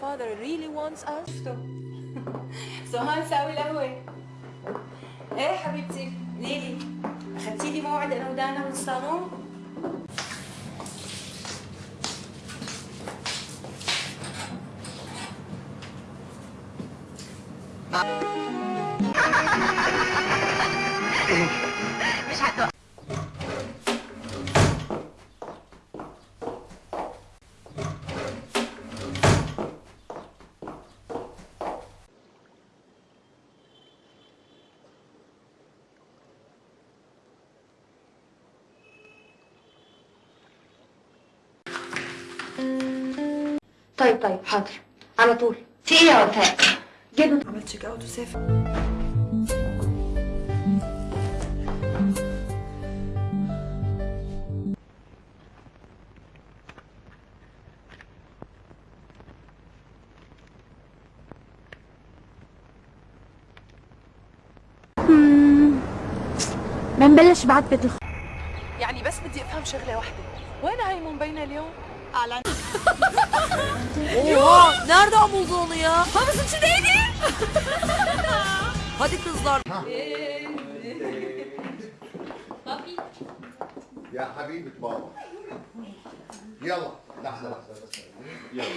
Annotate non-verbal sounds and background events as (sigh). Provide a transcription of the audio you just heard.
father really wants us? سهان (laughs) ساوي القهوة إيه حبيبتي؟ ليلي. اخدتي لي موعد أنا ودانا بالصالون طيب طيب حاضر. على طول. في إيه يا وفاء؟ جد عملت check out وسافر بنبلش بعد بيت الخ... يعني بس بدي أفهم شغلة واحدة. وين هاي مبينه اليوم؟ اعلن! Nereden buldu onu ya? Havuz içindeydi. (laughs) Hadi kızlar. Ya habibi baba. Yalla. Lahza lahza. Yalla.